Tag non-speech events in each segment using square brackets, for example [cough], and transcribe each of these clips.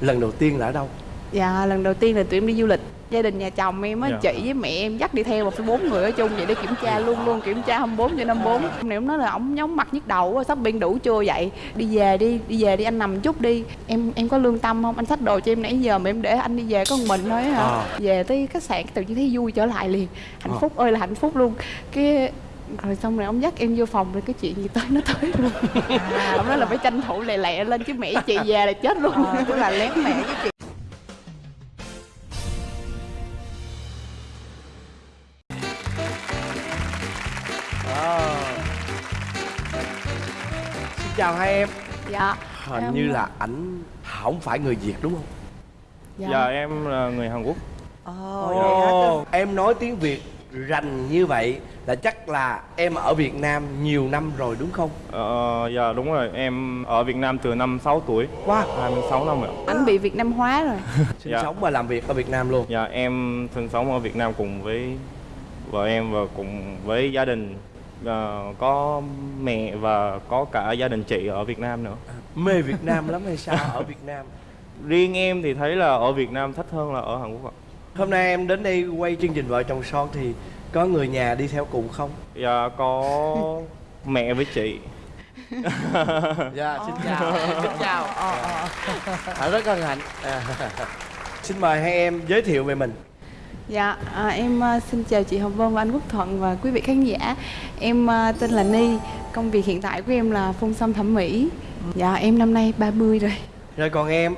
lần đầu tiên là ở đâu? Dạ lần đầu tiên là tụi em đi du lịch. Gia đình nhà chồng em á, Dạ. chị với mẹ em dắt đi theo một bốn người ở chung vậy để kiểm tra luôn luôn kiểm tra 24 trên 54 Hôm nay em nói là ổng nhóm mặt nhức đầu quá, shopping đủ chưa vậy. Đi về đi, đi về đi anh nằm chút đi. Em em có lương tâm không? Anh xách đồ cho em nãy giờ mà em để anh đi về có một mình thôi hả? Ờ. Về tới khách sạn tự nhiên thấy vui trở lại liền. Hạnh Ờ. phúc ơi là hạnh phúc luôn. Cái rồi xong rồi ông dắt em vô phòng rồi cái chuyện gì tới nó tới luôn. Ông nói là phải tranh thủ lẹ lẹ lên chứ mẹ chị về là chết luôn. Ờ, tức là lén mẹ với chị à. xin chào hai em. Dạ. Hình Em- như là ảnh không phải người việt đúng không? Dạ, Dạ em là người Hàn Quốc. Ồ, hả? Ồ, em nói tiếng việt rành như vậy là chắc là em ở việt nam nhiều năm rồi đúng không? Ờ, Dạ đúng rồi. Em ở Việt Nam từ năm 6 tuổi. Wow 26 năm rồi anh bị việt nam hóa rồi. [laughs] Sinh Dạ. sống và làm việc ở việt nam luôn. Dạ em sinh sống ở Việt Nam cùng với vợ em và cùng với gia đình. Ờ, có mẹ và có cả gia đình chị ở Việt Nam nữa. Mê việt nam lắm hay sao? Ở việt nam. [laughs] Riêng em thì thấy là ở Việt Nam thích hơn là ở Hàn Quốc ạ hôm nay em đến đây quay chương trình vợ chồng son thì có người nhà đi theo cùng không? Dạ có mẹ với chị. [laughs] Dạ xin chào. Xin chào. À, rất hân hạnh à. xin mời hai em giới thiệu về mình. Dạ à, em à, xin chào chị hồng vân và anh quốc thuận và quý vị khán giả. Em à, tên là ni. Công việc hiện tại của em là phun xăm thẩm mỹ. Dạ em năm nay 30 rồi. Rồi còn em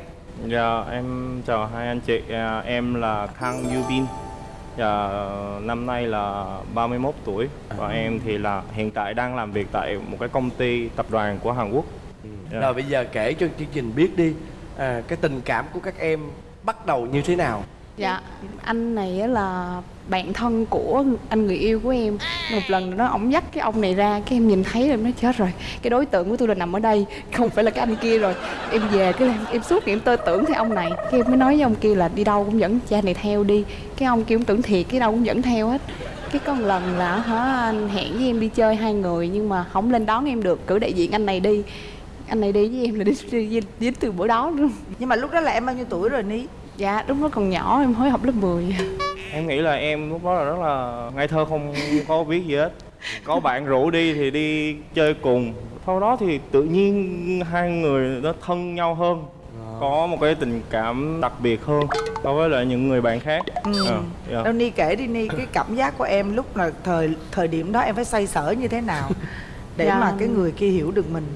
Dạ em chào hai anh chị. À, em là Kang Yubin. Dạ năm nay là 31 tuổi. Và em thì là hiện tại đang làm việc tại một cái công ty tập đoàn của Hàn Quốc. Dạ. rồi bây giờ kể cho chương trình biết đi. À, cái tình cảm của các em bắt đầu như thế nào? Dạ anh này á là bạn thân của anh người yêu của em. Một lần nó ổng dắt cái ông này ra cái em nhìn thấy em nói chết rồi. Cái đối tượng của tôi là nằm ở đây [laughs] không phải là cái anh kia rồi. Em về cái em, em suốt ngày em tơ tưởng theo ông này. Cái em mới nói với ông kia là đi đâu cũng dẫn cha này theo đi. Cái ông kia cũng tưởng thiệt cái đâu cũng dẫn theo hết. Cái một lần là hả anh hẹn với em đi chơi hai người nhưng mà không lên đón em được. Cử đại diện anh này đi. Anh này đi với em là đi, đi, đi, đi từ bữa đó luôn. Nhưng mà lúc đó là em bao nhiêu tuổi rồi Ní? dạ lúc đó còn nhỏ em mới học lớp 10 Em nghĩ là em lúc đó là rất là ngây thơ không có biết gì hết Có bạn rủ đi thì đi chơi cùng Sau đó thì tự nhiên hai người nó thân nhau hơn Có một cái tình cảm đặc biệt hơn so với lại những người bạn khác Ừ. Ờ, dạ. Đâu Ni kể đi Ni cái cảm giác của em lúc là thời thời điểm đó em phải xoay sở như thế nào để Dạ. mà cái người kia hiểu được mình.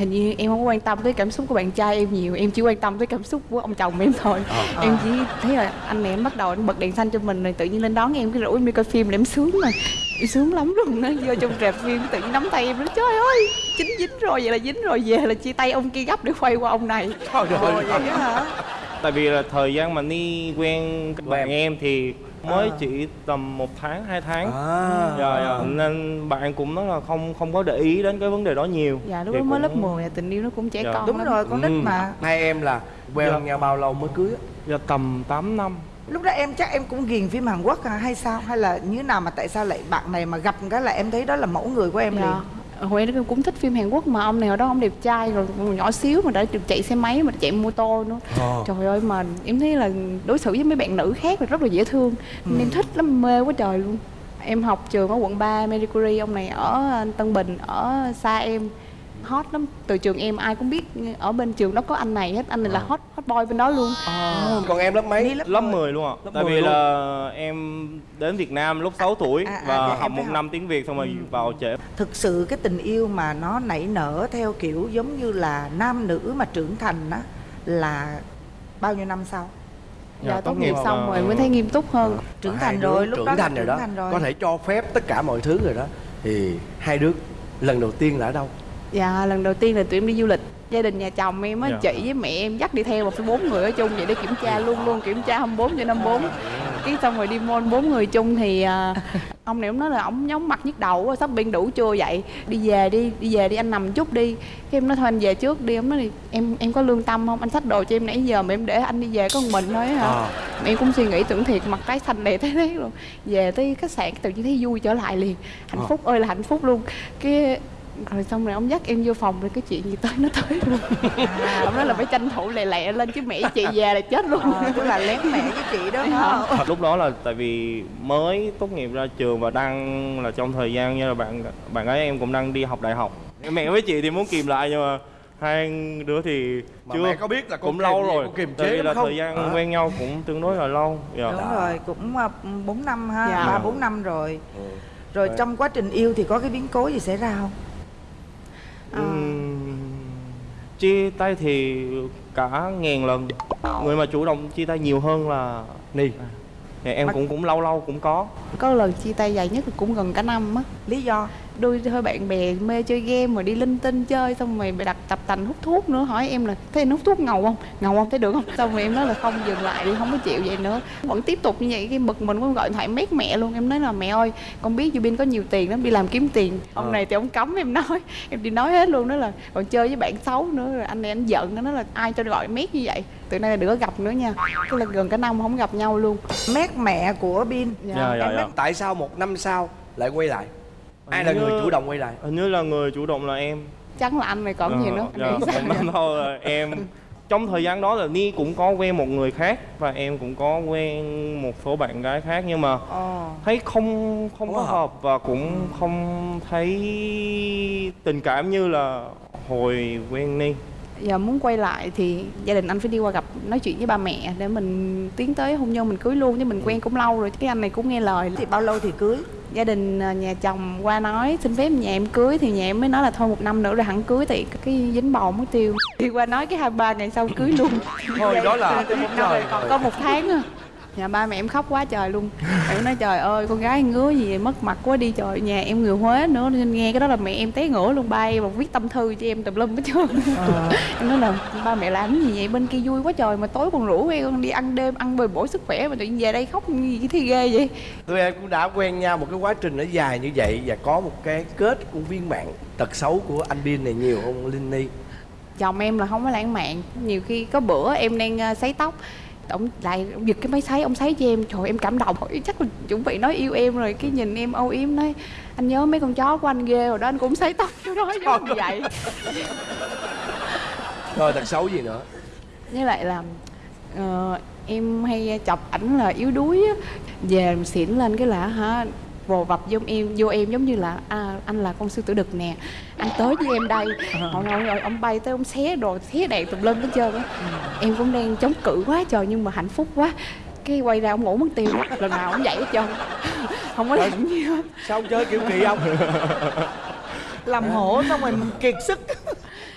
Thì như em không quan tâm tới cảm xúc của bạn trai em nhiều Em chỉ quan tâm tới cảm xúc của ông chồng em thôi. Em chỉ thấy là anh này em bắt đầu anh bật đèn xanh cho mình rồi Tự nhiên lên đón em cái rủ em đi coi phim là em sướng mà Em sướng lắm luôn á. Vô trong rạp phim tự nhiên nắm tay em nói Trời ơi chính dính rồi vậy là dính rồi Về là chia tay ông kia gấp để quay qua ông này. Trời ơi. Vậy đó hả? Tại vì là thời gian mà Ni quen bạn. em thì mới À. chỉ tầm một tháng, hai tháng à, Dạ, dạ. Nên bạn cũng nói là không không có để ý đến cái vấn đề đó nhiều Dạ lúc đó mới lớp cũng- 10 tình yêu nó cũng trẻ Dạ. con Đúng lắm. rồi, con nít Ừ. mà. hai em là quen Dạ. nhau bao lâu mới cưới á? Dạ tầm 8 năm Lúc đó em chắc em cũng ghiền phim Hàn Quốc à, hay sao? Hay là như nào mà tại sao lại bạn này mà gặp cái là em thấy đó là mẫu người của em liền? Hồi em cũng thích phim Hàn Quốc mà ông này hồi đó ông đẹp trai rồi nhỏ xíu mà đã được chạy xe máy mà chạy mô tô nữa. Ờ. Trời ơi mà em thấy là đối xử với mấy bạn nữ khác là rất là dễ thương. Nên Em thích lắm mê quá trời luôn. Em học trường ở quận 3 Marie Curie ông này ở Tân Bình ở xa em hot lắm. Từ trường em ai cũng biết ở bên trường đó có anh này hết anh này là hot hot boy bên đó luôn. Ờ. còn em lớp mấy? Lớp lớp mười. 10 luôn ạ. Lớp tại 10 vì luôn. là em đến Việt Nam lúc 6 tuổi À, à, và dạ, học một học. năm tiếng Việt xong rồi vào trễ. Thực sự cái tình yêu mà nó nảy nở theo kiểu giống như là nam nữ mà trưởng thành á là bao nhiêu năm sau? dạ, Dạ, tốt nghiệp xong là- rồi mới thấy nghiêm túc hơn. Trưởng Hai thành rồi, lúc trưởng đó thành rồi trưởng đó. thành rồi. có thể cho phép tất cả mọi thứ rồi đó. Thì hai đứa lần đầu tiên là ở đâu Dạ lần đầu tiên là tụi em đi du lịch. Gia đình nhà chồng em á, Dạ. chị với mẹ em dắt đi theo một phải bốn người ở chung vậy để kiểm tra luôn luôn kiểm tra 24 trên 54 Cái xong rồi đi mall bốn người chung thì à, [laughs] ông này ông nói là ổng nhóm mặt nhức đầu quá, shopping đủ chưa vậy Đi về đi, đi về đi anh nằm chút đi. Cái em nói thôi anh về trước đi, ông nói thì em em có lương tâm không, anh xách đồ cho em nãy giờ mà em để anh đi về có một mình thôi hả? Ờ. Mà em cũng suy nghĩ tưởng thiệt mặt tái xanh đẹp thế đấy luôn. Về tới khách sạn tự nhiên thấy vui trở lại liền. Hạnh Ờ. phúc ơi là hạnh phúc luôn. Cái rồi xong rồi ông dắt em vô phòng rồi cái chuyện gì tới nó tới luôn à, ông nói là phải tranh thủ lẹ lẹ lên chứ mẹ chị già là chết luôn Ờ, tức là lén mẹ với chị đó hả lúc đó là tại vì mới tốt nghiệp ra trường và đang là trong thời gian như là bạn bạn gái em cũng đang đi học đại học mẹ với chị thì muốn kìm lại nhưng mà hai đứa thì Mà chưa mẹ có biết là cũng lâu gì, rồi con kiềm tại chế là không? thời gian Hả? quen nhau cũng tương đối là lâu dạ. đúng rồi cũng à, bốn năm ha Dạ. ba bốn năm rồi Ừ. rồi Vậy. trong quá trình yêu thì có cái biến cố gì xảy ra không Ờ. Ừm, chia tay thì cả ngàn lần. Người mà chủ động chia tay nhiều hơn là Ni. Thì em Mà- cũng cũng lâu lâu cũng có. Có lần chia tay dài nhất là cũng gần cả năm á. Lý do đôi hơi bạn bè mê chơi game mà đi linh tinh chơi xong rồi đặt tập tành hút thuốc nữa. Hỏi em là thế anh hút thuốc ngầu không? Ngầu không? Thấy được không? Xong rồi em nói là không dừng lại đi không có chịu vậy nữa. Vẫn tiếp tục như vậy cái bực mình cũng gọi điện thoại mét mẹ luôn. Em nói là mẹ ơi con biết Dubin có nhiều tiền lắm đi làm kiếm tiền. Ông Ờ. này thì ông cấm em nói em đi nói hết luôn đó là còn chơi với bạn xấu nữa. Rồi anh này anh giận nó nói là ai cho gọi mét như vậy? Từ nay là đừng có gặp nữa nha. Cái là gần cả năm không gặp nhau luôn. Mét mẹ của bin. Dạ. dạ dạ em dạ. Tại sao một năm sau lại quay lại Ai là như- người chủ động quay lại? hình như là người chủ động là em. Chắc là anh này còn gì nữa. Ờ, anh nghĩ dạ, năm thôi em [laughs] trong thời gian đó là Ni cũng có quen một người khác và em cũng có quen một số bạn gái khác nhưng mà Ồ. thấy không không có hợp. hợp và cũng không thấy tình cảm như là hồi quen Ni giờ muốn quay lại thì gia đình anh phải đi qua gặp nói chuyện với ba mẹ để mình tiến tới hôn nhân mình cưới luôn chứ mình quen cũng lâu rồi cái anh này cũng nghe lời. Thì bao lâu thì cưới? Gia đình à, nhà chồng qua nói xin phép nhà em cưới thì nhà em mới nói là thôi một năm nữa rồi hẳn cưới thì cái dính bầu mất tiêu. Đi qua nói cái hai ba ngày sau cưới luôn. Thôi đó là rồi, còn có một tháng à nhà ba mẹ em khóc quá trời luôn. Em nói trời ơi con gái ngứa gì vậy, mất mặt quá đi trời nhà em người huế nữa nên nghe cái đó là mẹ em té ngửa luôn. Ba em viết tâm thư cho em tùm lum hết trơn. [laughs] Em nói là ba mẹ làm cái gì vậy? Bên kia vui quá trời mà tối còn rủ em con đi ăn đêm ăn bồi bổ sức khỏe mà tự nhiên về đây khóc gì thế ghê vậy. Tụi em cũng đã quen nhau một cái quá trình nó dài như vậy Và có một cái kết cũng viên mạng Tật xấu của anh Bin này nhiều không Linh Ni. Chồng em là không có lãng mạn nhiều khi có bữa em đang ờ, sấy tóc ông lại ông giật cái máy sấy ông sấy cho em. Trời em cảm động. Chắc là chuẩn bị nói yêu em rồi cái nhìn em âu yếm nói anh nhớ mấy con chó của anh ghê rồi đó anh cũng sấy tóc cho nó giống như vậy. [laughs] Rồi tật xấu gì nữa? Với lại là ờ, em hay chọc ảnh là yếu đuối á. Về xỉn lên cái là hả vồ vập vô em vô em giống như là à, anh là con sư tử đực nè anh tới với em đây. [laughs] Rồi, rồi ông bay tới ông xé đồ xé đèn tùm lum hết trơn á. Em cũng đang chống cự quá trời nhưng mà hạnh phúc quá. Cái quay ra ông ngủ mất tiêu lần nào ông dậy hết trơn. [laughs] Không có làm gì hết. Sao ông chơi kiểu kỳ không [laughs] làm hổ xong rồi kiệt sức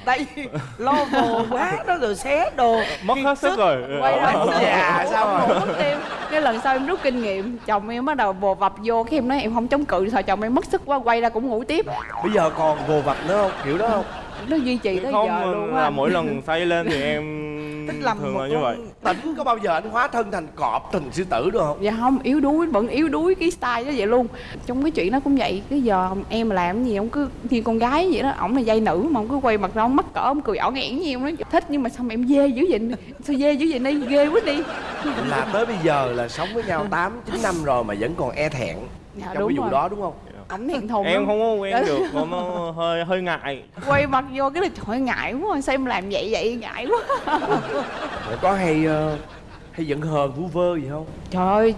tại vì lo [laughs] bồ quá đó rồi xé đồ. Mất hết sức rồi. quay ra già sao rồi ngủ mất tiêu cái lần sau em rút kinh nghiệm chồng em bắt đầu vồ vập vô cái em nói em không chống cự thôi chồng em mất sức quá quay ra cũng ngủ tiếp. Bây giờ còn vồ vập nữa không? Kiểu đó không? Nó duy trì tới không giờ luôn á. mỗi lần say lên thì em Tức là thường một là như vậy. Tỉnh có bao giờ anh hóa thân thành cọp Thành sư tử được không? Dạ không yếu đuối vẫn yếu đuối cái style đó vậy luôn. Trong cái chuyện đó cũng vậy cái giờ em mà làm gì ông cứ như con gái vậy đó ổng là dây nữ mà ông cứ quay mặt ra ông mắc cỡ ông cười ỏn ẻn như em nói thích nhưng mà mà em dê dữ vậy sao dê dữ vậy đi ghê quá đi. Là tới bây giờ là sống với nhau 8, 9 năm rồi Mà vẫn còn e thẹn dạ, Trong cái vụ rồi. đó đúng không ổng thẹn thùng em không có quen được mà nó hơi hơi ngại. Quay mặt vô cái là trời ơi, ngại quá sao em làm vậy vậy ngại quá. Có hay ờ, hay giận hờn vu vơ gì không? Trời ơi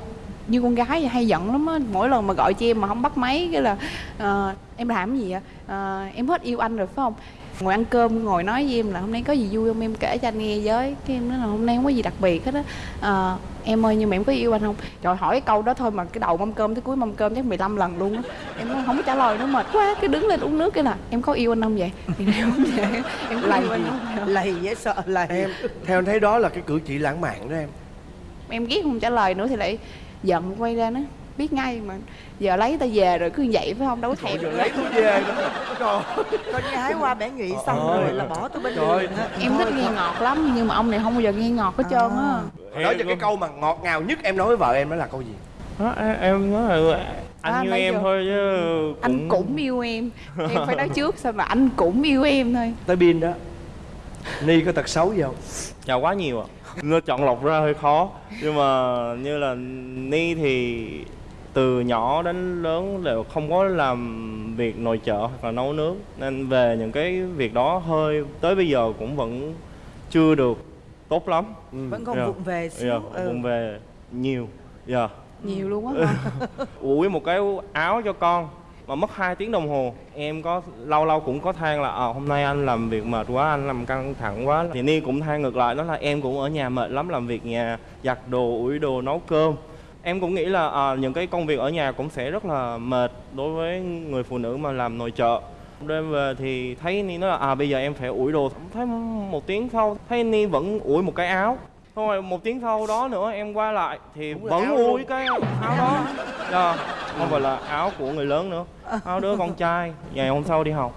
như con gái vậy hay giận lắm á. Mỗi lần mà gọi cho em mà không bắt máy cái là ờ, em làm cái gì vậy? Ờ, em hết yêu anh rồi phải không? Ngồi ăn cơm ngồi nói với em là hôm nay có gì vui không? Em kể cho anh nghe với. Cái em nói là hôm nay không có gì đặc biệt hết á em ơi nhưng mà em có yêu anh không? Trời hỏi cái câu đó thôi mà cái đầu mâm cơm tới cuối mâm cơm chắc 15 lần luôn á. Em nói không có trả lời nữa mệt quá cái đứng lên uống nước cái là em có yêu anh không vậy? Thì em không vậy em có lầy yêu anh không lầy dễ sợ lầy. Em theo anh thấy đó là cái cử chỉ lãng mạn đó em. Em ghét không trả lời nữa thì lại giận quay ra nó biết ngay mà giờ lấy ta về rồi cứ như vậy phải không? Đâu có thèm lấy tôi về nữa. Trời con gái qua bẻ nhụy xong Ờ. rồi là bỏ tôi bên Trời. đường em thích nghe ngọt lắm nhưng mà ông này không bao giờ nghe ngọt hết trơn á. Hồi Nói cho cái câu mà ngọt ngào nhất em nói với vợ em đó là câu gì? Đó, em, nói là anh À, như nãy em giờ- thôi chứ anh cũng yêu em. Em phải nói trước sao mà anh cũng yêu em thôi. Tới pin đó. Ni có tật xấu gì không? Dạ quá nhiều ạ. Nó chọn lọc ra hơi khó. Nhưng mà như là Ni thì từ nhỏ đến lớn đều không có làm việc nội trợ hoặc là nấu nướng. Nên về những cái việc đó hơi tới bây giờ cũng vẫn chưa được tốt lắm. Vẫn còn vụng về xíu Dạ, ừ. vụng về nhiều. Dạ nhiều luôn á [laughs] ủi một cái áo cho con mà mất 2 tiếng đồng hồ. Em có lâu lâu cũng có than là à, hôm nay anh làm việc mệt quá anh làm căng thẳng quá. Thì ni cũng than ngược lại đó là em cũng ở nhà mệt lắm làm việc nhà giặt đồ ủi đồ nấu cơm em cũng nghĩ là à, những cái công việc ở nhà cũng sẽ rất là mệt đối với người phụ nữ mà làm nội trợ. Đêm về thì thấy ni nói là à bây giờ em phải ủi đồ. Thấy một tiếng sau thấy ni vẫn ủi một cái áo. Xong rồi một tiếng sau đó nữa em qua lại thì là vẫn áo cái áo đó. Dạ, không phải là áo của người lớn nữa. Áo đứa con trai, ngày hôm sau đi học.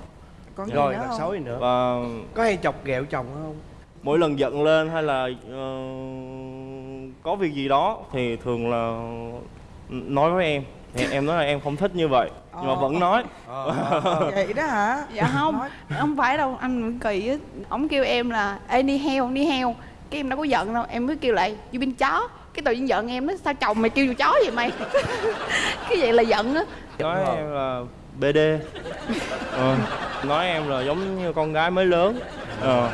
Còn rồi. nữa xấu gì nữa. Và có hay chọc ghẹo chồng không? mỗi lần giận lên hay là ờ, có việc gì đó thì thường là nói với em. Thì em nói là em không thích như vậy nhưng mà Ờ. vẫn nói. [laughs] Vậy đó hả? Dạ không không phải đâu anh Nguyễn kỳ á. Ổng kêu em là ê đi heo đi heo. Cái em đâu có giận đâu em mới kêu lại du bin chó. Cái tự nhiên giận em nói sao chồng mày kêu vô chó vậy mày? [laughs] Cái vậy là giận á. Nói em là bd Ờ, nói em là giống như con gái mới lớn. Ờ.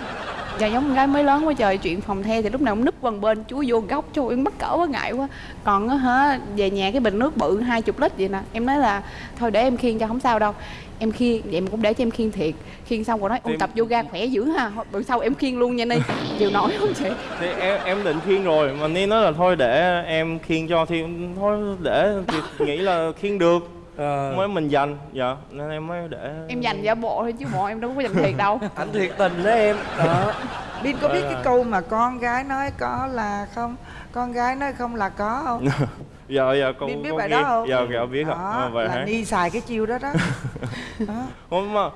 Dạ giống con gái mới lớn quá trời chuyện phòng the thì lúc nào cũng núp quần bên chú vô góc cho em bắt cỡ quá ngại quá. Còn á hả về nhà cái bình nước bự hai chục lít vậy nè. Em nói là thôi để em khiêng cho không sao đâu. Em khiêng vậy mà cũng để cho em khiêng thiệt. Khiêng xong rồi nói ôn tập yoga khỏe dữ ha. Bữa sau em khiêng luôn nha ni. Chịu nổi không chị? Thì em em định khiêng rồi mà ni nói là thôi để em khiêng cho thì thôi để thì nghĩ là khiêng được ờ, mới mình dành dạ nên em mới để em dành giả bộ thôi chứ bộ em đâu có dành thiệt đâu. [laughs] Anh thiệt tình đó em. Đó. Bin có biết Rồi, cái rồi. câu mà con gái nói có là không? Con gái nói không là có không? [laughs] Dạ dạ con Bin biết con bài nghe. đó không? Dạ dạ biết ạ. Đó, à, vậy là hả? ni xài cái chiêu đó đó, [laughs] đó. không mà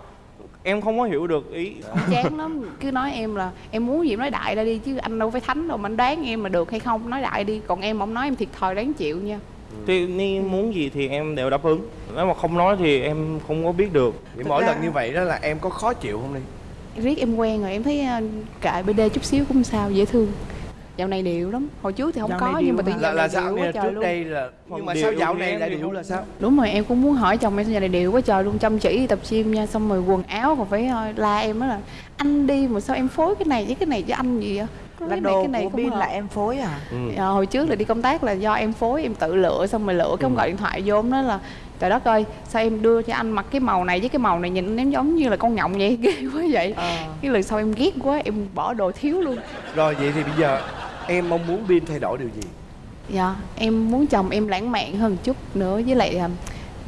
em không có hiểu được ý. Chán lắm. Cứ nói em là em muốn gì em nói đại ra đi chứ anh đâu phải thánh đâu mà anh đoán em mà được hay không nói đại đi. Còn em không nói em thiệt thòi đáng chịu nha thì ni muốn gì thì em đều đáp ứng. Nếu mà không nói thì em không có biết được. Vậy mỗi ra- lần như vậy đó là em có khó chịu không đi riết em quen rồi em thấy ờ, kệ bd chút xíu cũng sao dễ thương. Dạo này điệu lắm. Hồi trước thì không Dạo có nhưng mà điệu tự nhiên là dạo là điệu sao? quá nè trời trước luôn. đây là nhưng mà điệu sao dạo này lại điệu là sao? Đúng rồi em cũng muốn hỏi chồng em sao giờ này điệu quá trời luôn chăm chỉ tập gym nha xong rồi quần áo còn phải ờ, la em đó là anh đi mà sao em phối cái này với cái này cho anh gì vậy là cái này đồ cái này của không Bin là em phối à? Ừ. Ờ, hồi trước là đi công tác là do em phối em tự lựa xong rồi lựa cái ông gọi điện thoại vô nói là trời đất ơi sao em đưa cho anh mặc cái màu này với cái màu này nhìn em giống như là con nhộng vậy [laughs] ghê quá vậy. Ờ. cái lần sau em ghét quá em bỏ đồ thiếu luôn. Rồi vậy thì bây giờ em mong muốn Bin thay đổi điều gì? Dạ em muốn chồng em lãng mạn hơn một chút nữa với lại là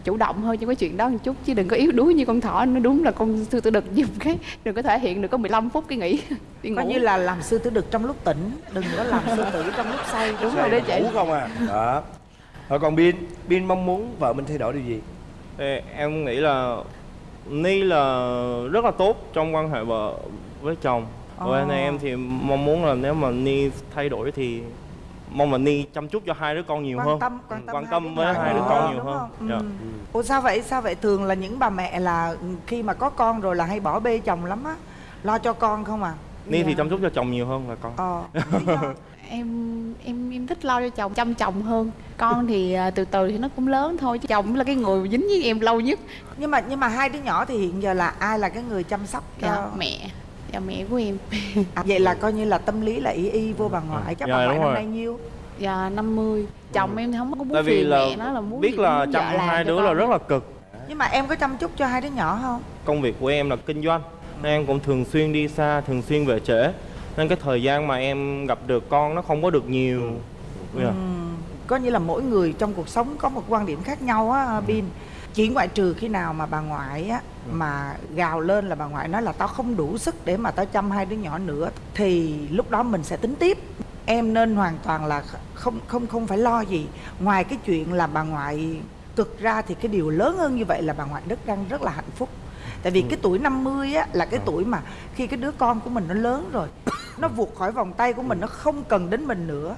chủ động hơn trong cái chuyện đó một chút. Chứ đừng có yếu đuối như con thỏ nó đúng là con sư tử đực dùng cái đừng có thể hiện được có 15 phút cái nghỉ [laughs] đi coi ngủ. như là làm sư tử đực trong lúc tỉnh đừng có làm sư tử trong lúc say. Đúng rồi đó em chị. ngủ không à. Đó. Rồi còn Bin Bin mong muốn vợ mình thay đổi điều gì? Thì em nghĩ là ni là rất là tốt trong quan hệ vợ với chồng. Vậy Ồ. nên em thì mong muốn là nếu mà ni thay đổi thì mong là ni chăm chút cho hai đứa con nhiều quan hơn. tâm quan tâm, quan tâm với hai đứa con hơn, nhiều hơn? Dạ. Ừ. ủa sao vậy? Sao vậy? Thường là những bà mẹ là khi mà có con rồi là hay bỏ bê chồng lắm á. Lo cho con không à? Ni thì Dạ. chăm chút cho chồng nhiều hơn là con. Ờ [laughs] em em em thích lo cho chồng chăm chồng hơn. Con thì à, từ từ thì nó cũng lớn thôi chứ chồng là cái người dính với em lâu nhất. Nhưng mà nhưng mà hai đứa nhỏ thì hiện giờ là ai là cái người chăm sóc cho dạ, mẹ dạ mẹ của em. À, vậy là coi như là tâm lý là y y vô bà ngoại chắc Dạ, bà ngoại năm nay nhiêu? Dạ 50 chồng em thì không có muốn tại vì phiền là mẹ nó là muốn biết là chăm hai đứa con. là rất là cực. Nhưng mà em có chăm chút cho hai đứa nhỏ không? Công việc của em là kinh doanh nên em cũng thường xuyên đi xa thường xuyên về trễ. Nên cái thời gian mà em gặp được con nó không có được nhiều. Dạ. Ừm, có như là mỗi người trong cuộc sống có một quan điểm khác nhau á Bin. Chỉ ngoại trừ khi nào mà bà ngoại á mà gào lên là bà ngoại nói là tao không đủ sức để mà tao chăm hai đứa nhỏ nữa thì lúc đó mình sẽ tính tiếp. Em nên hoàn toàn là không không không phải lo gì. Ngoài cái chuyện là bà ngoại cực ra thì cái điều lớn hơn như vậy là bà ngoại rất đang rất là hạnh phúc. Tại vì cái tuổi 50 á là cái tuổi mà khi cái đứa con của mình nó lớn rồi nó vụt khỏi vòng tay của mình nó không cần đến mình nữa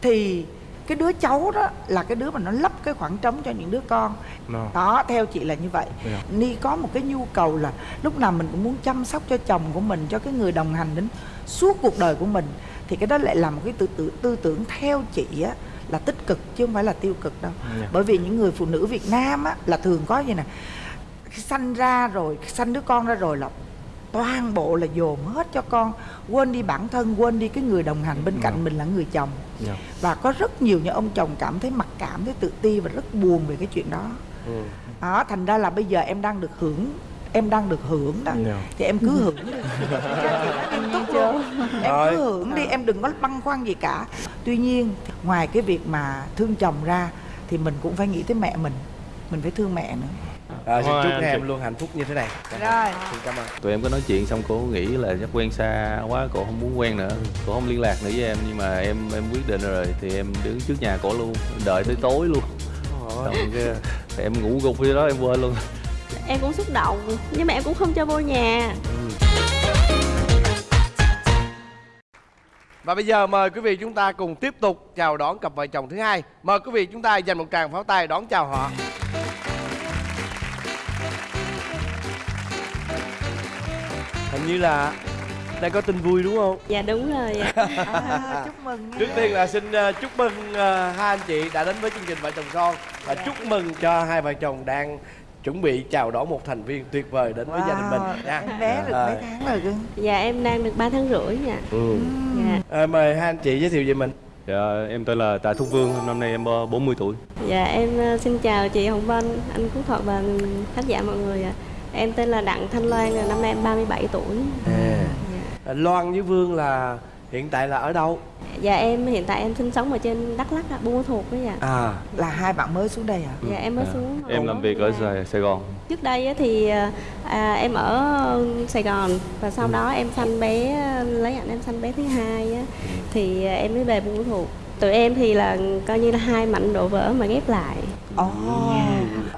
thì cái đứa cháu đó là cái đứa mà nó lấp cái khoảng trống cho những đứa con Dạ. đó theo chị là như vậy Dạ. ni có một cái nhu cầu là lúc nào mình cũng muốn chăm sóc cho chồng của mình cho cái người đồng hành đến suốt cuộc đời của mình thì cái đó lại là một cái tư tưởng tư tưởng theo chị á là tích cực chứ không phải là tiêu cực đâu Dạ. bởi vì những người phụ nữ Việt Nam á là thường có như nè sanh ra rồi sanh đứa con ra rồi là toàn bộ là dồn hết cho con. Quên đi bản thân quên đi cái người đồng hành bên cạnh Dạ. mình là người chồng. Dạ. và có rất nhiều những ông chồng cảm thấy mặc cảm thấy tự ti và rất buồn về cái chuyện đó. Ừ. đó thành ra là bây giờ em đang được hưởng em đang được hưởng đó. Dạ. thì em cứ hưởng đi. [laughs] Em tốt luôn em cứ hưởng đi em đừng có băn khoăn gì cả. Tuy nhiên ngoài cái việc mà thương chồng ra thì mình cũng phải nghĩ tới mẹ mình. Mình phải thương mẹ nữa à, xin Thôi, chúc anh em chị. luôn hạnh phúc như thế này. Rồi. Xin cảm ơn. Tụi em có nói chuyện xong cô nghĩ là chắc quen xa quá cô không muốn quen nữa. Cô không liên lạc nữa với em nhưng mà em em quyết định rồi thì em đứng trước nhà cổ luôn. Đợi tới tối luôn. Xong cái em ngủ gục dưới đó em quên luôn. Em cũng xúc động nhưng mà em cũng không cho vô nhà. Và bây giờ mời quý vị chúng ta cùng tiếp tục chào đón cặp vợ chồng thứ hai. Mời quý vị chúng ta dành một tràng pháo tay đón chào họ. Hình như là đây có tin vui đúng không? dạ đúng rồi ạ [laughs] à, chúc mừng nha. Trước tiên là xin ờ, chúc mừng ờ, hai anh chị đã đến với chương trình vợ chồng son và chúc mừng cho hai vợ chồng đang chuẩn bị chào đón một thành viên tuyệt vời đến với gia đình mình nha. em bé được Rồi. mấy tháng rồi cưng dạ em đang được 3 tháng rưỡi nha Ừ. dạ Ờ, mời hai anh chị giới thiệu về mình. dạ, em tên là Tạ Thúc Vương năm nay em ờ, 40 tuổi dạ em xin chào chị hồng vân anh phú thuận và khán giả mọi người ạ em tên là đặng thanh loan năm nay em 37 tuổi À. dạ. Loan với Vương là hiện tại là ở đâu? dạ em hiện tại em sinh sống ở trên đắk lắk ạ buôn thuộc đấy ạ À, là hai bạn mới xuống đây à dạ em mới Dạ. xuống em làm việc ở Sài, Sài Gòn trước đây á thì à, em ở Sài Gòn và sau đó em sanh bé lấy ảnh em sanh bé thứ hai á thì à, em mới về buôn thuộc tụi em thì là coi như là hai mảnh độ vỡ mà ghép lại ồ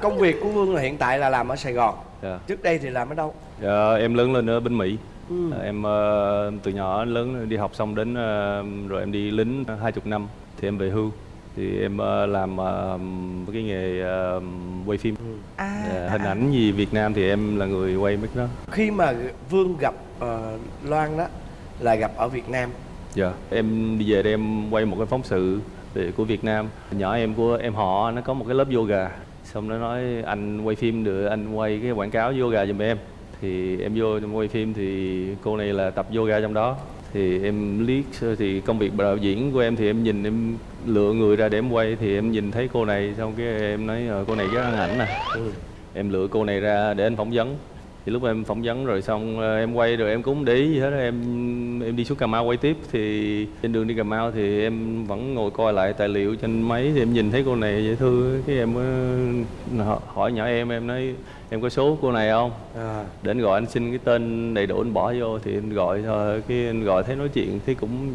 công việc của Vương là hiện tại là làm ở Sài Gòn. Dạ. Trước đây thì làm ở đâu? Dạ, em lớn lên ở bên Mỹ Ừ. Ờ, em ờ, từ nhỏ lớn đi học xong đến ờ, rồi em đi lính hai chục năm thì em về hưu thì em ờ, làm cái nghề quay phim à, Dạ, hình à, ảnh gì Việt Nam thì em là người quay mấy đó Khi mà Vương gặp Loan đó là gặp ở Việt Nam. dạ em đi về đây em quay một cái phóng sự về của Việt Nam nhỏ em của em họ nó có một cái lớp yoga xong nó nói anh quay phim được anh quay cái quảng cáo yoga giùm em. Thì em vô em quay phim thì cô này là tập yoga trong đó. Thì em liếc thì công việc đạo diễn của em thì em nhìn em lựa người ra để em quay thì em nhìn thấy cô này xong cái em nói "Ờ, cô này chắc ăn ảnh nè. Em lựa cô này ra để anh phỏng vấn thì lúc em phỏng vấn rồi xong ờ, em quay rồi em cũng không để ý gì hết em em đi xuống Cà Mau quay tiếp thì trên đường đi Cà Mau thì em vẫn ngồi coi lại tài liệu trên máy thì em nhìn thấy cô này dễ thương cái em mới hỏi- nhỏ em em nói em có số cô này không? À, để anh gọi anh xin cái tên đầy đủ anh bỏ vô thì anh gọi thôi. Cái anh gọi thấy nói chuyện thấy cũng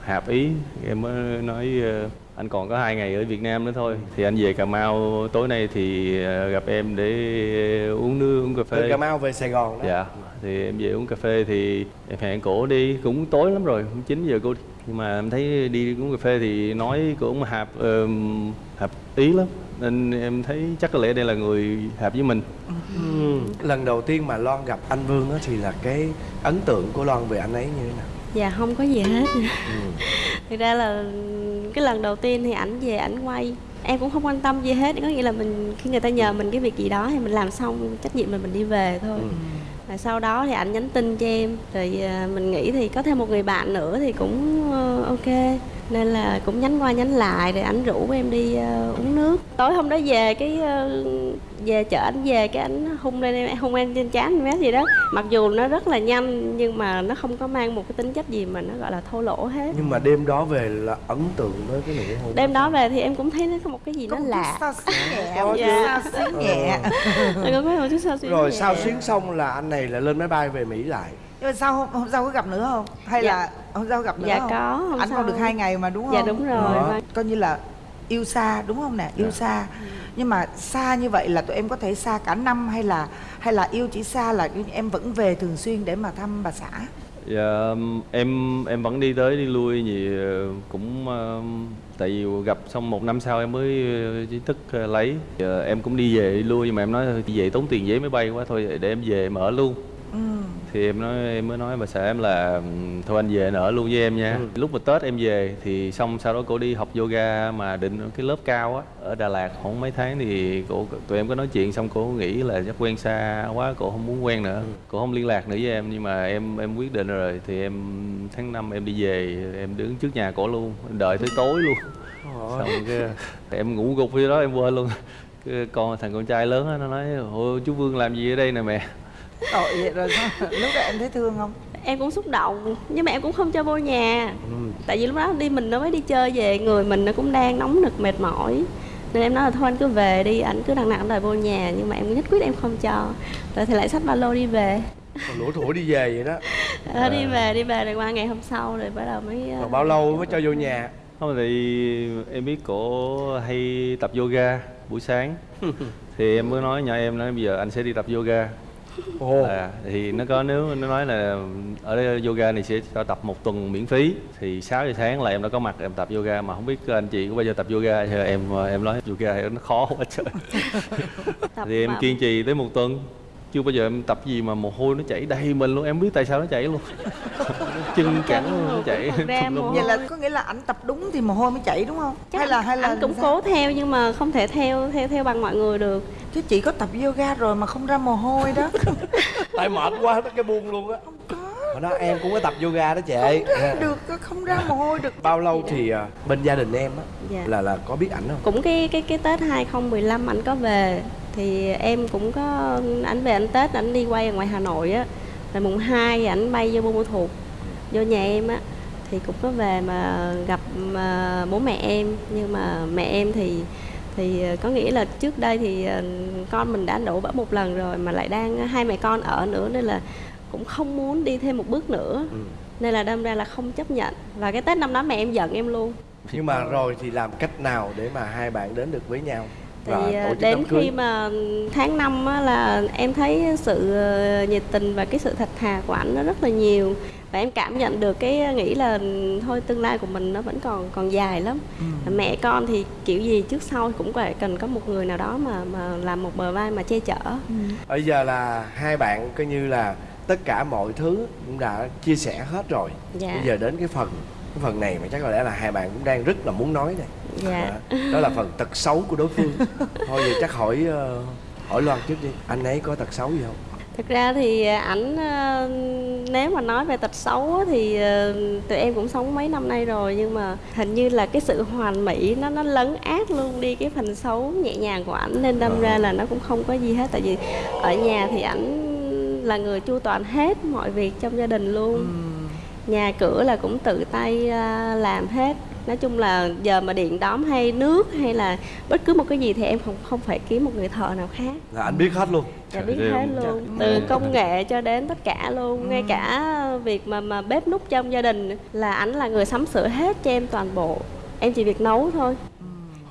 hợp ý. Em mới nói ờ, anh còn có hai ngày ở Việt Nam nữa thôi thì anh về Cà Mau tối nay thì ờ, gặp em để uống nước uống cà phê từ Cà Mau về Sài Gòn đó. dạ thì em về uống cà phê thì em hẹn cổ đi cũng tối lắm rồi cũng 9 giờ cô đi. nhưng mà em thấy đi uống cà phê thì nói cổ cũng hợp ờm, hợp ý lắm nên em thấy chắc có lẽ đây là người hợp với mình Ừ. Lần đầu tiên mà Loan gặp anh Vương đó thì là cái ấn tượng của Loan về anh ấy như thế nào? dạ không có gì hết thực ra là cái lần đầu tiên thì ảnh về ảnh quay. Em cũng không quan tâm gì hết có nghĩa là mình khi người ta nhờ mình cái việc gì đó thì mình làm xong trách nhiệm là mình đi về thôi. Và sau đó thì ảnh nhắn tin cho em rồi à, mình nghĩ thì có thêm một người bạn nữa thì cũng ờ, ok nên là cũng nhắn qua nhắn lại rồi ảnh rủ em đi ờ, uống nước tối hôm đó về cái ờ, về chợ ảnh về cái ảnh hung lên em hung em trên trán em gì đó mặc dù nó rất là nhanh nhưng mà nó không có mang một cái tính chất gì mà nó gọi là thô lỗ hết Nhưng mà đêm đó về là ấn tượng với cái nụ hôn. đêm đó về thì em cũng thấy nó có một cái gì có nó lạ sao xuyến nhẹ [laughs] Có sao xuyến nhẹ Rồi sao xuyến Rồi nhẹ. sao xuyến xong là anh này lại lên máy bay về Mỹ lại. nhưng mà sao hôm, hôm sau có gặp nữa không hay Dạ. là hôm sau gặp nữa Dạ không? có, hôm anh sau. còn được hai ngày mà đúng không? dạ đúng rồi Đó. Vâng. coi như là yêu xa đúng không nè? Yêu xa. Nhưng mà xa như vậy là tụi em có thể xa cả năm hay là hay là yêu chỉ xa là em vẫn về thường xuyên để mà thăm bà xã? Dạ, em em vẫn đi tới đi lui gì ờ, cũng ờ, tại vì gặp xong một năm sau em mới ờ, chính thức ờ, lấy. Em cũng đi về đi lui nhưng mà em nói đi về tốn tiền giấy máy bay quá thôi để em về em ở luôn thì em nói em mới nói bà xã em là "Ừm, thôi anh về anh ở luôn với em nha. Lúc mà tết em về thì xong sau đó cổ đi học yoga mà định cái lớp cao á ở đà lạt khoảng mấy tháng thì cổ tụi em có nói chuyện xong cổ nghĩ là chắc quen xa quá cổ không muốn quen nữa. Cổ không liên lạc nữa với em nhưng mà em em quyết định rồi thì em tháng năm em đi về em đứng trước nhà cổ luôn em đợi tới tối luôn. Xong cái em ngủ gục với đó em quên luôn. Cái con thằng con trai lớn á nó nói ôi chú vương làm gì ở đây nè mẹ tội vậy rồi sao? Lúc đó em thấy thương không? Em cũng xúc động nhưng mà em cũng không cho vô nhà. Tại vì lúc đó đi mình nó mới đi chơi về người mình nó cũng đang nóng nực mệt mỏi. Nên em nói là thôi anh cứ về đi anh cứ đằng nào đòi vô nhà nhưng mà em nhất quyết em không cho. Rồi thì lại xách ba lô đi về. Còn lủa thủa đi về vậy đó. Đó, [laughs] đi về đi về rồi qua ngày hôm sau rồi bắt đầu mới ờ, còn bao lâu mới cho vô nhà? Không thì em biết cổ hay tập yoga buổi sáng. [laughs] Thì em mới nói nhỏ em nói bây giờ anh sẽ đi tập yoga ồ. À, thì nó có nếu nó nói là ở đây yoga này sẽ cho tập một tuần miễn phí thì 6 giờ sáng là em đã có mặt em tập yoga mà không biết anh chị có bao giờ tập yoga thì em em nói yoga nó khó quá trời. [laughs] Thì em kiên trì tới một tuần chưa bao giờ em tập gì mà mồ hôi nó chảy đầy mình luôn em biết tại sao nó chảy luôn [laughs] chân cẳng lum mồ vậy là có nghĩa là ảnh tập đúng thì mồ hôi mới chảy đúng không? Chắc hay là hay là anh cũng sao? cố theo nhưng mà không thể theo theo theo bằng mọi người được. Chứ chị có tập yoga rồi mà không ra mồ hôi đó. [laughs] Tại mệt quá nó cái buông luôn á. Hồi đó em cũng có tập yoga đó chị. Dạ. được không ra mồ hôi được. Bao lâu thì à, bên gia đình em á Dạ. là là có biết ảnh không? Cũng cái cái cái Tết 2015 anh có về thì em cũng có ảnh về anh Tết ảnh đi quay ở ngoài Hà Nội á. Rồi mùng 2 ảnh bay vô Buôn Ma Thuột vô nhà em á thì cũng có về mà gặp mà bố mẹ em. Nhưng mà mẹ em thì thì có nghĩa là trước đây thì ờ, con mình đã đổ bỡ một lần rồi mà lại đang hai mẹ con ở nữa nên là cũng không muốn đi thêm một bước nữa. Ừ. nên là đâm ra là không chấp nhận. Và cái Tết năm đó mẹ em giận em luôn. Nhưng mà rồi thì làm cách nào để mà hai bạn đến được với nhau thì chức đến khi mà tháng năm á, là em thấy sự ờ, nhiệt tình và cái sự thật thà của ảnh nó rất là nhiều. Và em cảm nhận được cái nghĩ là thôi tương lai của mình nó vẫn còn còn dài lắm. Mẹ con thì kiểu gì trước sau cũng phải cần có một người nào đó mà mà làm một bờ vai mà che chở. Bây giờ là hai bạn coi như là tất cả mọi thứ cũng đã chia sẻ hết rồi. Dạ. bây giờ đến cái phần cái phần này mà chắc có lẽ là hai bạn cũng đang rất là muốn nói này. Dạ. À, đó là phần tật xấu của đối phương. [laughs] Thôi vậy chắc hỏi ờ, hỏi loan trước đi. Anh ấy có tật xấu gì không? Thực ra thì ảnh ờ, nếu mà nói về tật xấu thì ờ, tụi em cũng sống mấy năm nay rồi nhưng mà hình như là cái sự hoàn mỹ nó nó lấn át luôn đi cái phần xấu nhẹ nhàng của ảnh nên đâm ra là nó cũng không có gì hết. Tại vì ở nhà thì ảnh là người chu toàn hết mọi việc trong gia đình luôn nhà cửa là cũng tự tay à, làm hết. Nói chung là giờ mà điện đóm hay nước hay là bất cứ một cái gì thì em không không phải kiếm một người thợ nào khác. Là anh biết hết luôn. Dạ biết ơi, hết chắc- luôn. từ công nghệ cho đến tất cả luôn. Ngay cả việc mà mà bếp núc trong gia đình là ảnh là người sắm sửa hết cho em toàn bộ. Em chỉ việc nấu thôi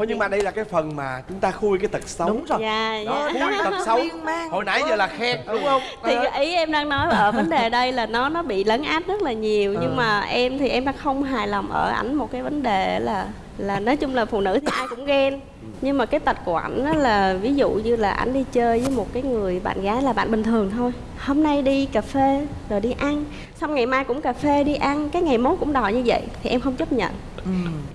thôi nhưng mà đây là cái phần mà chúng ta khui cái tật xấu. Đúng rồi. Dạ đó dạ khui tật xấu. Hồi nãy giờ là khen đúng không? Thì À. ý em đang nói ở vấn đề đây là nó nó bị lấn át rất là nhiều. Nhưng mà em thì em đang không hài lòng ở ảnh một cái vấn đề là là nói chung là phụ nữ thì ai cũng ghen. Nhưng mà cái tật của ảnh đó là ví dụ như là ảnh đi chơi với một cái người bạn gái là bạn bình thường thôi. Hôm nay đi cà phê rồi đi ăn xong ngày mai cũng cà phê đi ăn cái ngày mốt cũng đòi như vậy thì em không chấp nhận.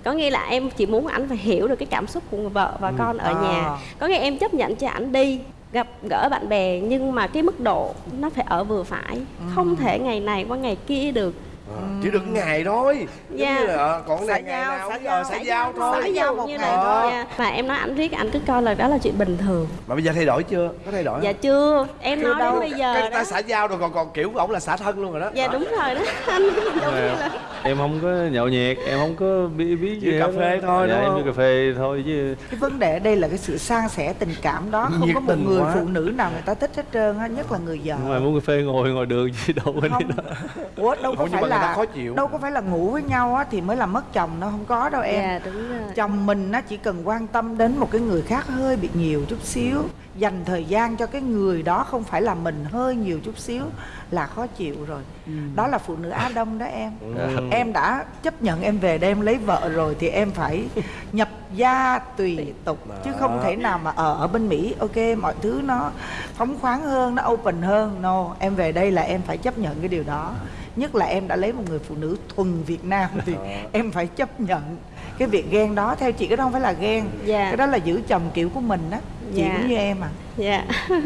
Có nghĩa là em chỉ muốn ảnh phải hiểu được cái cảm xúc của vợ và con ở À. nhà có nghĩa em chấp nhận cho ảnh đi gặp gỡ bạn bè nhưng mà cái mức độ nó phải ở vừa phải. Không thể ngày này qua ngày kia được À, chỉ được ngày thôi. Giống Dạ. như là ờ, còn này ngày giao, nào xã cũng giao. ờ, xã giao thôi. xã giao một như ngày là thôi. mà em nói ảnh riết ảnh cứ coi là đó là chuyện bình thường. Mà bây giờ thay đổi chưa? Có thay đổi dạ không? chưa. Em Chưa nói đâu. đến bây giờ cái ta xã giao rồi còn còn kiểu ổng là xã thân luôn rồi đó. Dạ đúng rồi đó anh [laughs] giống như là em không có nhậu nhẹt em không có biết biết Chỉ gì cà phê thôi, dạ, đúng em đi cà phê thôi chứ. Cái vấn đề ở đây là cái sự san sẻ tình cảm đó. Không Nhiệt có một người quá. phụ nữ nào người ta thích hết trơn á nhất là người vợ. Ngoài muốn cà phê ngồi ngồi đường gì đâu không. đó. Ủa, đâu có phải ta là khó chịu. đâu có phải là ngủ với nhau á thì mới là mất chồng đâu không có đâu em. Dạ đúng rồi. Chồng mình nó chỉ cần quan tâm đến một cái người khác hơi bị nhiều chút xíu dành thời gian cho cái người đó không phải là mình hơi nhiều chút xíu là khó chịu rồi. Đó là phụ nữ á đông đó em. Ừ. [laughs] em đã chấp nhận em về đây em lấy vợ rồi thì em phải nhập gia tùy tục chứ không thể nào mà ở ở bên Mỹ ok mọi thứ nó phóng khoáng hơn nó open hơn. No em về đây là em phải chấp nhận cái điều đó nhất là em đã lấy một người phụ nữ thuần Việt Nam thì em phải chấp nhận cái việc ghen đó. Theo chị cái đó không phải là ghen Dạ. cái đó là giữ chồng kiểu của mình á. Chị Dạ. cũng như em à. Dạ. [laughs]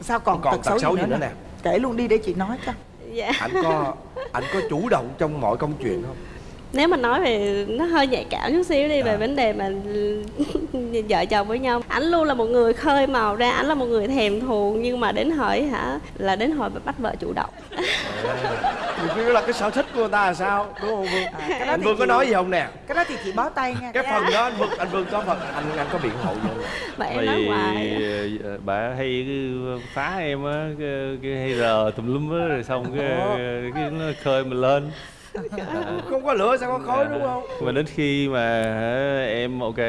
Sao còn, Còn tật xấu, xấu gì gì nữa nữa nè? kể luôn đi để chị nói cho. Dạ. Anh có anh có chủ động trong mọi công chuyện không? Nếu mà nói về nó hơi nhạy cảm chút xíu đi về À. vấn đề mà [laughs] vợ chồng với nhau. Ảnh luôn là một người khơi màu ra ảnh là một người thèm thuồng nhưng mà đến hỏi hả là đến hỏi bắt vợ chủ động. Nhiều đó là cái sở thích của người ta là sao? Đúng không Vương? À, cái đó anh Vương có chị- nói gì không nè? cái đó thì chị bó tay nha cái phần đó anh Vương anh Vương có phần anh anh có biện hộ không? Mà em nói Vì hoài. ờ, bà hay cứ phá em á cái, cái hay rờ tùm lum á rồi xong cái, cái nó khơi mình lên [laughs] không có lửa sao có khói đúng không? Mà đến khi mà em ok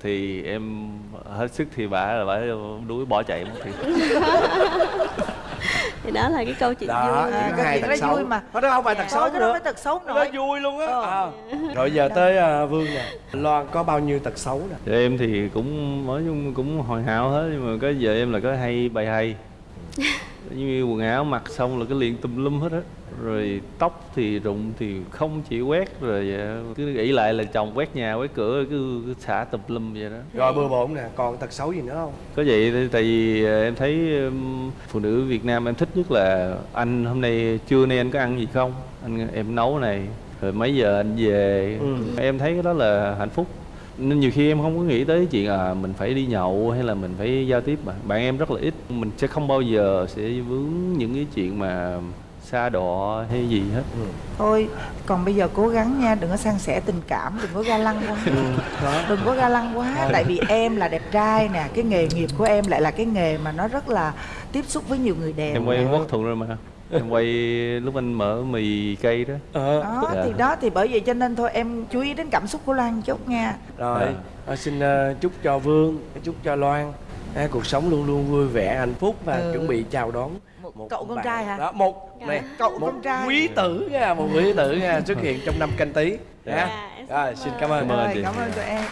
thì em hết sức thì bà là bà đuổi bỏ chạy mất thì. [laughs] Thì đó là cái câu chuyện đó vui. À, cái hai chuyện đó xấu. vui mà. đó không phải tật xấu cái đó nữa. phải tật xấu nó vui luôn á. Ờ. à. rồi giờ tới à, Vương nè. Loan có bao nhiêu tật xấu nè? Thì em thì cũng nói chung cũng hoàn hảo hết nhưng mà có giờ em là có hay bày hay. [laughs] Như quần áo mặc xong là cái liền tùm lum hết á rồi tóc thì rụng thì không chỉ quét rồi ờ, cứ nghĩ lại là chồng quét nhà quét cửa cứ, cứ xả tùm lum vậy đó. Rồi bừa bộn nè còn tật xấu gì nữa không? Có vậy tại vì ờ, em thấy phụ nữ Việt Nam em thích nhất là anh hôm nay trưa nay anh có ăn gì không? Anh em nấu này rồi mấy giờ anh về? Ừ. em thấy cái đó là hạnh phúc. Nên nhiều khi em không có nghĩ tới chuyện à mình phải đi nhậu hay là mình phải giao tiếp mà. Bạn em rất là ít. Mình sẽ không bao giờ sẽ vướng những cái chuyện mà xa đọ hay gì hết. Thôi còn bây giờ cố gắng nha đừng có san sẻ tình cảm đừng có ga lăng quá. Đó. Đừng có ga lăng quá tại vì em là đẹp trai nè cái nghề nghiệp của em lại là cái nghề mà nó rất là tiếp xúc với nhiều người đẹp em quay quốc thuận rồi mà. Em quay lúc anh mở mì cây đó. Ờ đó Dạ. thì đó thì bởi vậy cho nên thôi em chú ý đến cảm xúc của Lan chút nha. Rồi Dạ. à, xin ờ, chúc cho Vương chúc cho Loan. À, cuộc sống luôn luôn vui vẻ hạnh phúc và Ừ. chuẩn bị chào đón Một cậu con bạn- trai hả? đó một này Cậu một con trai. quý tử nha một quý tử nha xuất hiện trong năm canh tí. Nha. Dạ, em xin rồi xin cảm ơn. Cảm ơn cảm ơn tụi em